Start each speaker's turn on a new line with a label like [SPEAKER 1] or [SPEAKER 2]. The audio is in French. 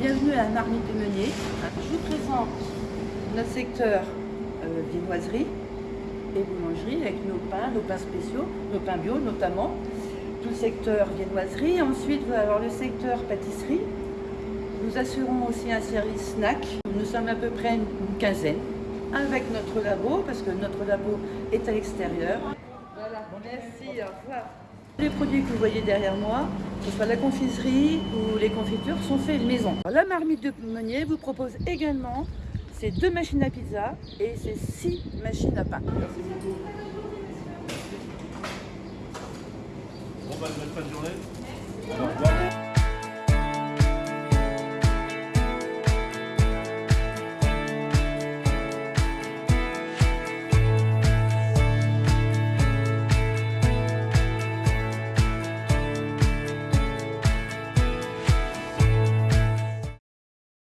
[SPEAKER 1] Bienvenue à la marmite de Meunier. Je vous présente notre secteur euh, viennoiserie et boulangerie avec nos pains, nos pains spéciaux, nos pains bio notamment. Tout le secteur viennoiserie. Ensuite, vous allez avoir le secteur pâtisserie. Nous assurons aussi un service snack. Nous sommes à peu près une quinzaine avec notre labo parce que notre labo est à l'extérieur. Voilà, merci, au revoir. Les produits que vous voyez derrière moi, que ce soit la confiserie ou les confitures, sont faits maison. La marmite de Meunier vous propose également ces deux machines à pizza et ces six machines à pain.
[SPEAKER 2] Merci beaucoup. Bon, bah, bonne fin de journée. Au revoir.